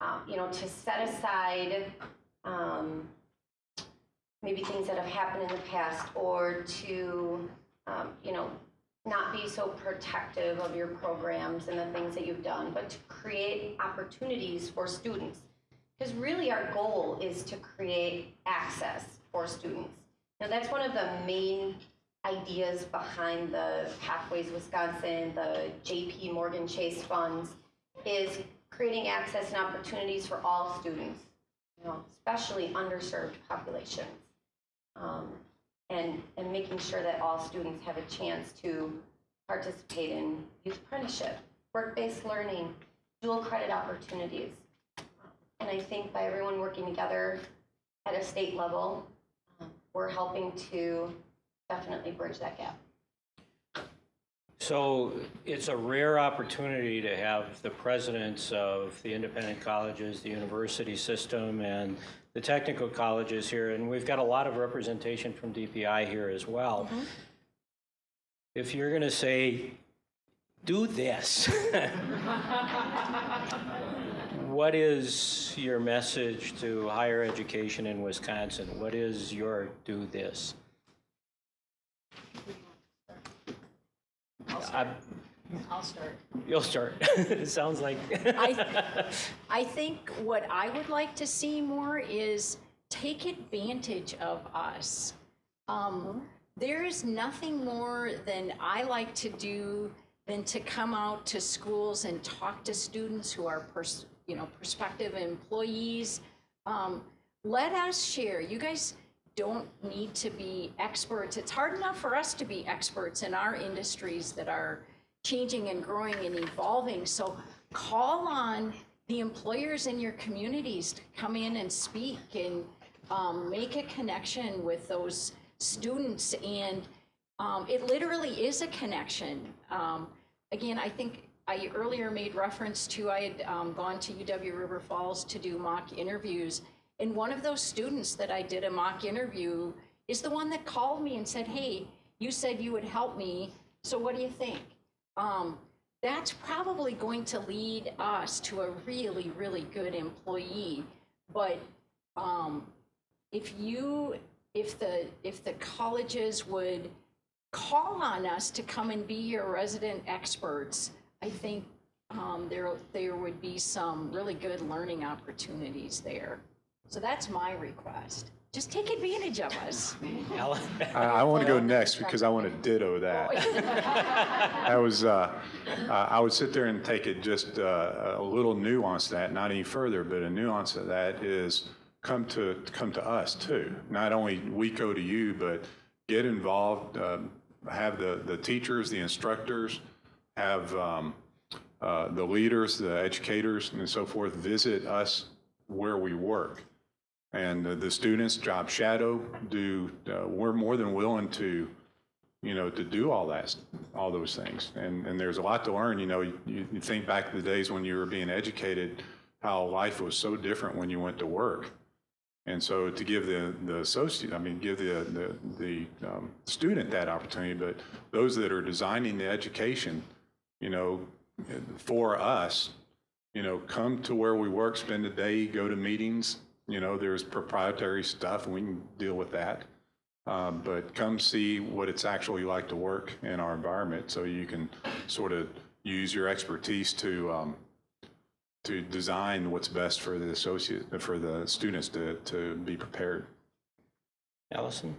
Um, you know, to set aside, um, maybe things that have happened in the past or to, um, you know, not be so protective of your programs and the things that you've done, but to create opportunities for students. Because really our goal is to create access for students. Now, that's one of the main ideas behind the Pathways Wisconsin, the JP Morgan Chase funds, is creating access and opportunities for all students, you know, especially underserved populations. Um, and, and making sure that all students have a chance to participate in youth apprenticeship, work-based learning, dual credit opportunities. And I think by everyone working together at a state level, um, we're helping to definitely bridge that gap. So it's a rare opportunity to have the presidents of the independent colleges, the university system, and the technical colleges here, and we've got a lot of representation from DPI here as well. Mm-hmm. If you're going to say, do this, [LAUGHS] what is your message to higher education in Wisconsin? What is your do this? I- I'll start. You'll start. [LAUGHS] It sounds like. I, [LAUGHS] I think what I would like to see more is take advantage of us. Um, there is nothing more than I like to do than to come out to schools and talk to students who are, pers- you know, prospective employees. Um, let us share. You guys don't need to be experts. It's hard enough for us to be experts in our industries that are changing and growing and evolving. So call on the employers in your communities to come in and speak and um, make a connection with those students. And um, it literally is a connection. Um, again, I think I earlier made reference to I had um, gone to UW River Falls to do mock interviews. And one of those students that I did a mock interview is the one that called me and said, Hey, you said you would help me. So what do you think? Um, that's probably going to lead us to a really, really good employee. But um, if you, if the, if the colleges would call on us to come and be your resident experts, I think um, there, there would be some really good learning opportunities there. So that's my request. Just take advantage of us. Alan? I, [LAUGHS] I want to go next because I want to ditto that. I [LAUGHS] was, uh, uh, I would sit there and take it just uh, a little nuance to that, not any further, but a nuance of that is come to, come to us too. Not only we go to you, but get involved, um, have the, the teachers, the instructors, have um, uh, the leaders, the educators and so forth visit us where we work. And uh, the students job shadow, do, uh, we're more than willing to, you know, to do all that, all those things. And, and there's a lot to learn, you know, you, you think back to the days when you were being educated, how life was so different when you went to work. And so to give the, the associate, I mean, give the, the, the um, student that opportunity, but those that are designing the education, you know, for us, you know, come to where we work, spend a day, go to meetings. You know, there's proprietary stuff, and we can deal with that. Um, but come see what it's actually like to work in our environment, so you can sort of use your expertise to um, to design what's best for the associate for the students to to be prepared. Allison?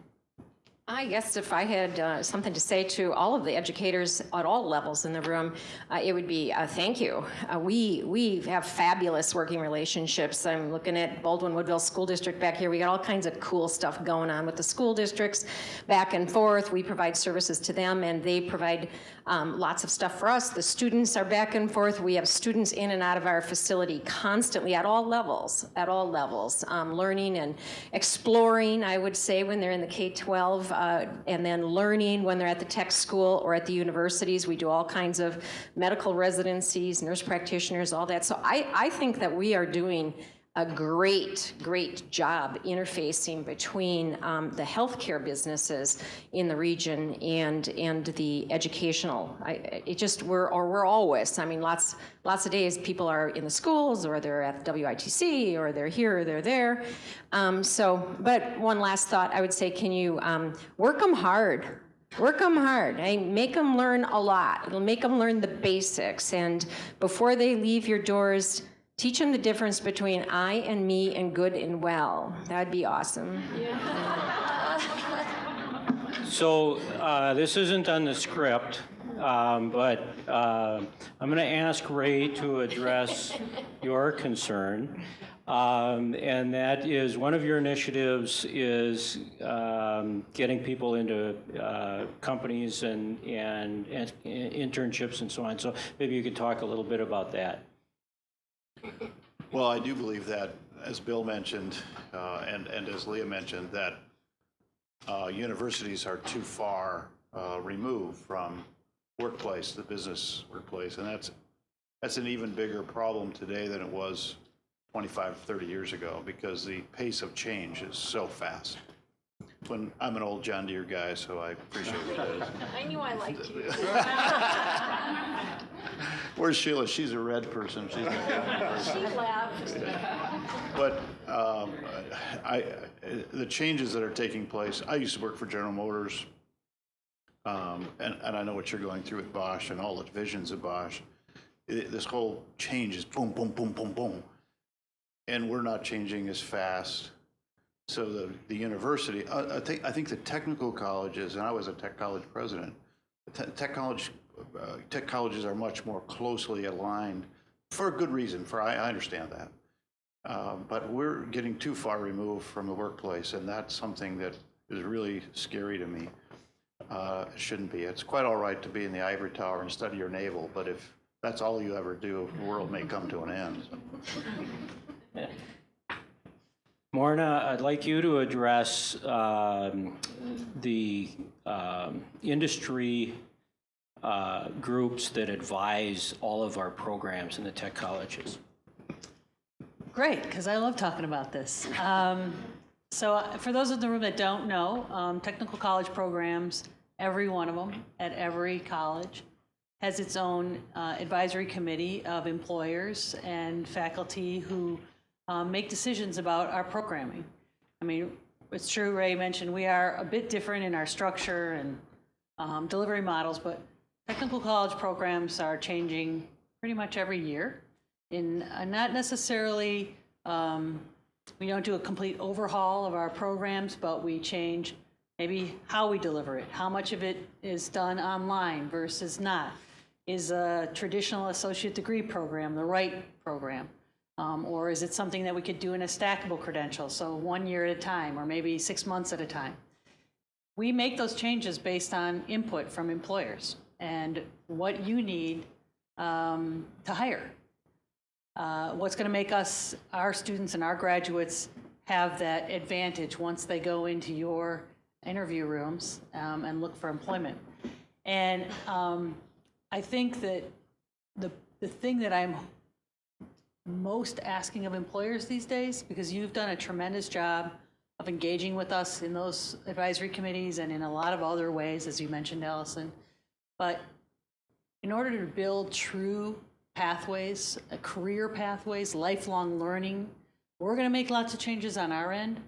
I guess if I had uh, something to say to all of the educators at all levels in the room, uh, it would be uh, thank you. Uh, we we have fabulous working relationships. I'm looking at Baldwin Woodville School District back here. We got all kinds of cool stuff going on with the school districts, back and forth. We provide services to them, and they provide um, lots of stuff for us. The students are back and forth. We have students in and out of our facility constantly at all levels, at all levels, um, learning and exploring. I would say when they're in the K-12 uh, and then learning when they're at the tech school or at the universities. We do all kinds of medical residencies, nurse practitioners, all that. So I, I think that we are doing a great, great job interfacing between um, the healthcare businesses in the region and and the educational. I, it just we're or we're always. I mean, lots lots of days people are in the schools or they're at the WITC or they're here or they're there. Um, so, but one last thought, I would say, can you um, work them hard? Work them hard. I make them learn a lot. It'll make them learn the basics, and before they leave your doors. Teach them the difference between I and me and good and well. That'd be awesome. [LAUGHS] So uh, this isn't on the script, um, but uh, I'm going to ask Ray to address your concern. Um, And that is, one of your initiatives is um, getting people into uh, companies and and and internships and so on. So maybe you could talk a little bit about that. Well, I do believe that, as Bill mentioned, uh, and, and as Leah mentioned, that uh, universities are too far uh, removed from workplace, the business workplace. And that's, that's an even bigger problem today than it was 25, 30 years ago because the pace of change is so fast. When, I'm an old John Deere guy, so I appreciate it. [LAUGHS] I knew I liked you. [LAUGHS] [LAUGHS] Where's Sheila? She's a red person. She's a person. She laughed. But um, I, the changes that are taking place, I used to work for General Motors, um, and, and I know what you're going through with Bosch and all the divisions of Bosch. It- This whole change is boom, boom, boom, boom, boom. And we're not changing as fast. So the, the university, I, I think, I think the technical colleges, and I was a tech college president, the te- tech college, uh, tech colleges are much more closely aligned for a good reason, for, I, I understand that. Uh, But we're getting too far removed from the workplace, and that's something that is really scary to me. Uh, It shouldn't be. It's quite all right to be in the ivory tower and study your navel, but if that's all you ever do, the world may come to an end. [LAUGHS] Morna, I'd like you to address um, the um, industry uh, groups that advise all of our programs in the tech colleges. Great, because I love talking about this. Um, so, uh, for those in the room that don't know, um, technical college programs, every one of them at every college, has its own uh, advisory committee of employers and faculty who um, make decisions about our programming. I mean, it's true, Ray mentioned we are a bit different in our structure and um, delivery models, but technical college programs are changing pretty much every year. In uh, not necessarily um, we don't do a complete overhaul of our programs but we change maybe how we deliver it how much of it is done online versus not. Is a traditional associate degree program the right program? Um, or is it something that we could do in a stackable credential so one year at a time or maybe six months at a time? We make those changes based on input from employers and what you need um, to hire uh, what's going to make us, our students and our graduates, have that advantage once they go into your interview rooms um, and look for employment. And um, I think that the, the thing that I'm most asking of employers these days, because you've done a tremendous job of engaging with us in those advisory committees and in a lot of other ways, as you mentioned, Allison, but in order to build true pathways, uh, career pathways, lifelong learning, we're going to make lots of changes on our end,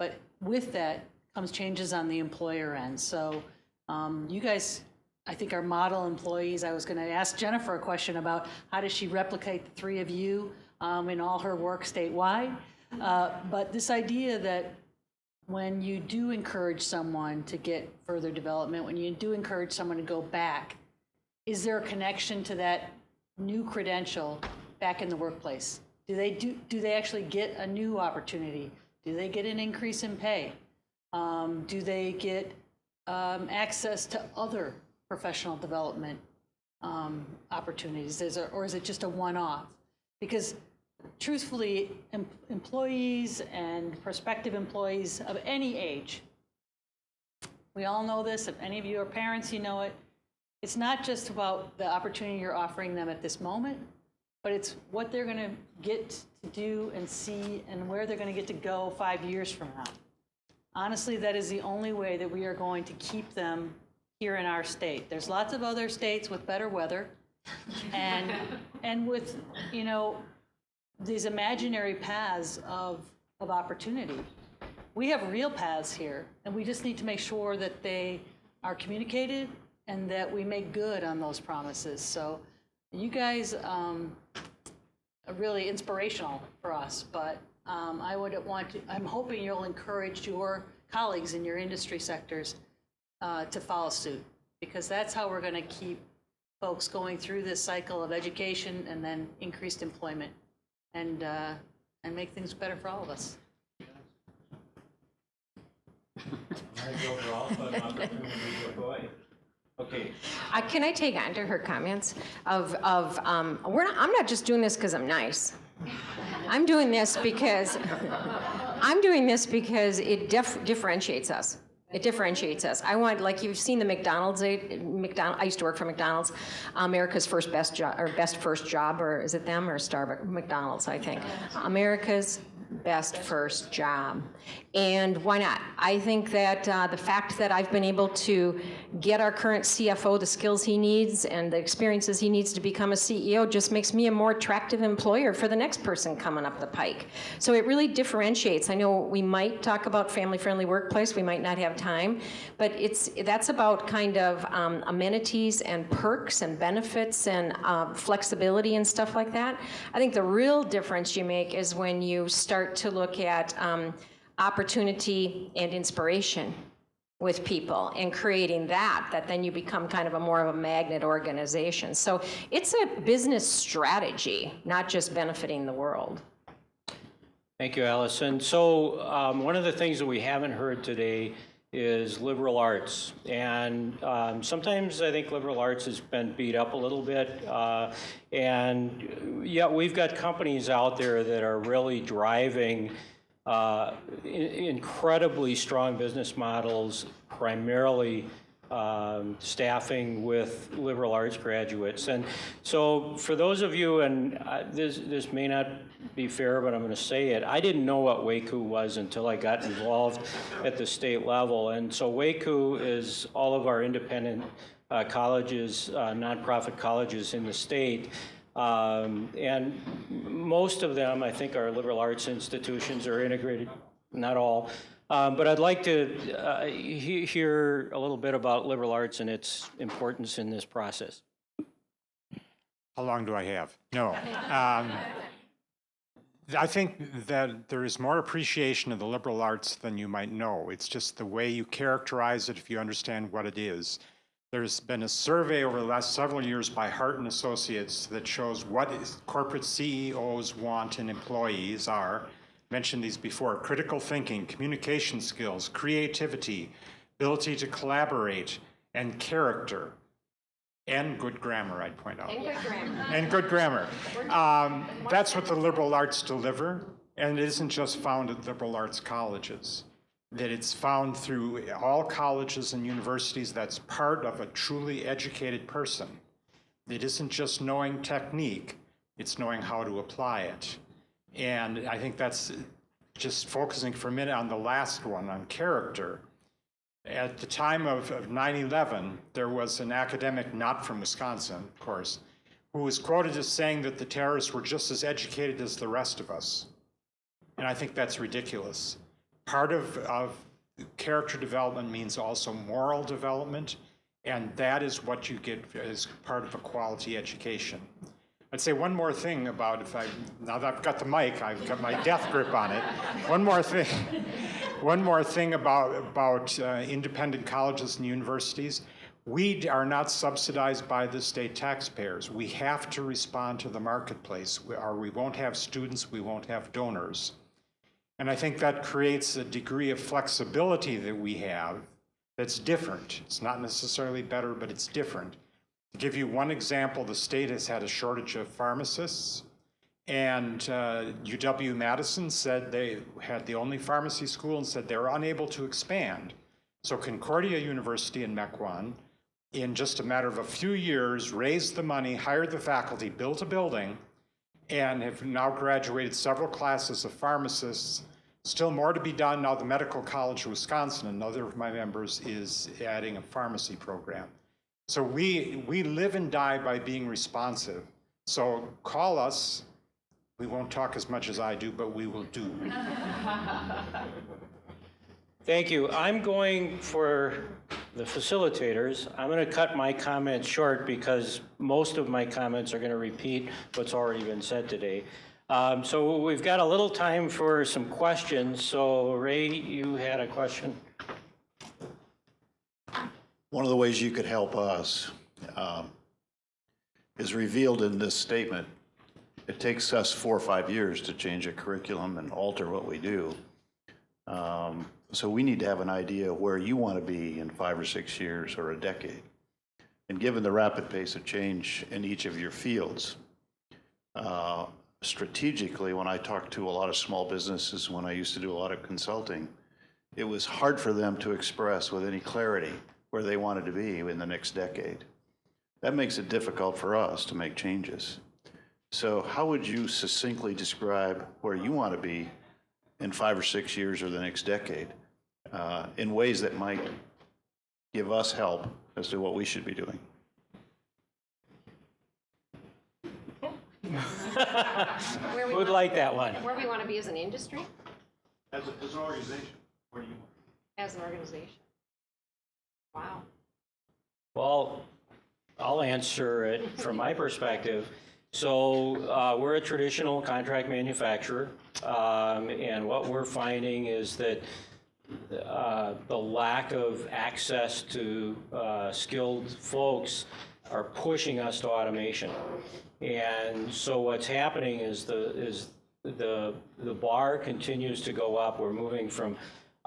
but with that comes changes on the employer end. So um, you guys, I think, are model employees. I was going to ask Jennifer a question about how does she replicate the three of you um, in all her work statewide. Uh, but this idea that when you do encourage someone to get further development, when you do encourage someone to go back, is there a connection to that new credential back in the workplace? Do they do, do they actually get a new opportunity? Do they get an increase in pay? Um, do they get um, access to other professional development um, opportunities? Is there, or is it just a one-off? Because truthfully, em- employees and prospective employees of any age, we all know this. If any of you are parents, you know it. It's not just about the opportunity you're offering them at this moment, but it's what they're going to get to do and see and where they're going to get to go five years from now. Honestly, that is the only way that we are going to keep them here in our state. There's lots of other states with better weather and, and with, you know, these imaginary paths of, of opportunity. We have real paths here, and we just need to make sure that they are communicated and that we make good on those promises. So you guys um, are really inspirational for us, but um, I would want to, I'm hoping you'll encourage your colleagues in your industry sectors uh, to follow suit, because that's how we're going to keep folks going through this cycle of education and then increased employment and, uh, and make things better for all of us. [LAUGHS] Okay, Uh, Can I take on to her comments of, of, um, we're not, I'm not just doing this because I'm nice. I'm doing this because, I'm doing this because it dif- differentiates us. It differentiates us. I want, like you've seen the McDonald's, McDonald, I used to work for McDonald's, America's first best job, or best first job, or is it them or Starbucks? McDonald's, I think. America's best first job. And why not? I think that uh, the fact that I've been able to get our current CFO the skills he needs and the experiences he needs to become a CEO just makes me a more attractive employer for the next person coming up the pike. So it really differentiates. I know we might talk about family-friendly workplace, we might not have time, but it's that's about kind of um, amenities and perks and benefits and uh, flexibility and stuff like that. I think the real difference you make is when you start to look at um, opportunity and inspiration with people and creating that, that then you become kind of a more of a magnet organization. So it's a business strategy, not just benefiting the world. Thank you, Allison. So um, one of the things that we haven't heard today is liberal arts. And um, sometimes I think liberal arts has been beat up a little bit. Uh, and yeah, we've got companies out there that are really driving uh, in- incredibly strong business models, primarily um, staffing with liberal arts graduates. And so for those of you, and this, this may not be fair, but I'm going to say it, I didn't know what WACU was until I got involved at the state level. And so WACU is all of our independent uh, colleges, uh, nonprofit colleges in the state. Um, and most of them, I think, are liberal arts institutions or integrated, not all. Um, but I'd like to uh, he- hear a little bit about liberal arts and its importance in this process. How long do I have? No. Um, I think that there is more appreciation of the liberal arts than you might know. It's just the way you characterize it if you understand what it is. There's been a survey over the last several years by Hart and Associates that shows what corporate CEOs want in employees are. Mentioned these before, critical thinking, communication skills, creativity, ability to collaborate, and character. And good grammar, I'd point out. And good grammar. And good grammar. Um, that's what the liberal arts deliver, and it isn't just found at liberal arts colleges. That it's found through all colleges and universities, that's part of a truly educated person. It isn't just knowing technique, it's knowing how to apply it. And I think that's just focusing for a minute on the last one, on character. At the time of, of 9/11, there was an academic, not from Wisconsin, of course, who was quoted as saying that the terrorists were just as educated as the rest of us. And I think that's ridiculous. Part of, of character development means also moral development, and that is what you get as part of a quality education. I'd say one more thing about if I, now that I've got the mic, I've got my death grip on it. One more thing, [LAUGHS] one more thing about, about uh, independent colleges and universities. We are not subsidized by the state taxpayers. We have to respond to the marketplace, or we won't have students, we won't have donors. And I think that creates a degree of flexibility that we have that's different. It's not necessarily better, but it's different. To give you one example, the state has had a shortage of pharmacists. And uh, UW Madison said they had the only pharmacy school and said they were unable to expand. So Concordia University in Mequon, in just a matter of a few years, raised the money, hired the faculty, built a building, and have now graduated several classes of pharmacists. Still more to be done now. The Medical College of Wisconsin, another of my members, is adding a pharmacy program. So we, we live and die by being responsive. So call us. We won't talk as much as I do, but we will do. [LAUGHS] Thank you. I'm going for the facilitators. I'm going to cut my comments short because most of my comments are going to repeat what's already been said today. Um, So we've got a little time for some questions. So Ray, you had a question? One of the ways you could help us um, is revealed in this statement. It takes us four or five years to change a curriculum and alter what we do. Um, So we need to have an idea of where you want to be in five or six years or a decade. And given the rapid pace of change in each of your fields, uh, strategically, when I talked to a lot of small businesses, when I used to do a lot of consulting, it was hard for them to express with any clarity where they wanted to be in the next decade. That makes it difficult for us to make changes. So how would you succinctly describe where you want to be in five or six years or the next decade uh, in ways that might give us help as to what we should be doing? Where we Who'd like that one? Where we want to be as an industry, As, as an organization, where do you? want? as an organization. Wow. Well, I'll answer it from my perspective. So uh, we're a traditional contract manufacturer, um, and what we're finding is that uh, the lack of access to uh, skilled folks are pushing us to automation. And so what's happening is the, is the, the bar continues to go up. We're moving from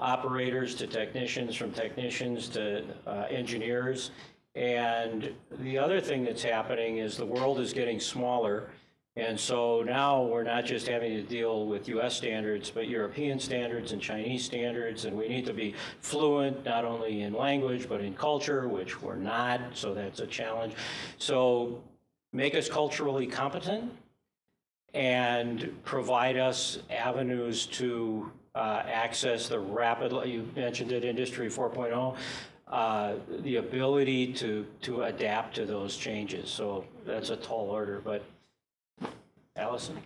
operators to technicians, from technicians to uh, engineers. And the other thing that's happening is the world is getting smaller. And so now we're not just having to deal with US standards, but European standards and Chinese standards. And we need to be fluent, not only in language, but in culture, which we're not. So that's a challenge. So make us culturally competent and provide us avenues to uh, access the rapid, you mentioned it, Industry 4.0, uh, the ability to, to adapt to those changes. So that's a tall order, but Allison?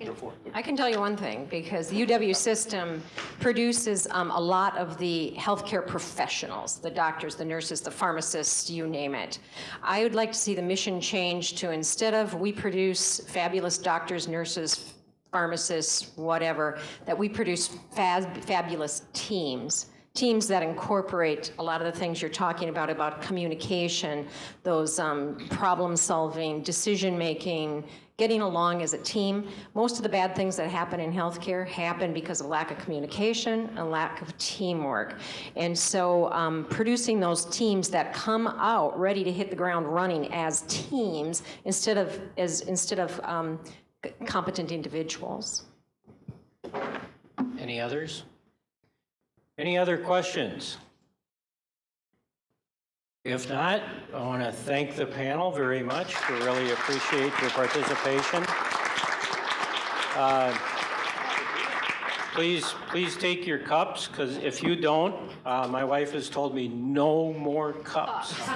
I can tell you one thing, because the UW system produces um, a lot of the healthcare professionals, the doctors, the nurses, the pharmacists, you name it. I would like to see the mission change to instead of we produce fabulous doctors, nurses, pharmacists, whatever, that we produce fab- fabulous teams teams that incorporate a lot of the things you're talking about, about communication, those um, problem-solving, decision-making, getting along as a team. Most of the bad things that happen in healthcare happen because of lack of communication and lack of teamwork. And so um, producing those teams that come out ready to hit the ground running as teams instead of, as, instead of um, competent individuals. Any others? Any other questions? If not, I want to thank the panel very much. We really appreciate your participation. Uh, Please, please take your cups, because if you don't, uh, my wife has told me no more cups. [LAUGHS]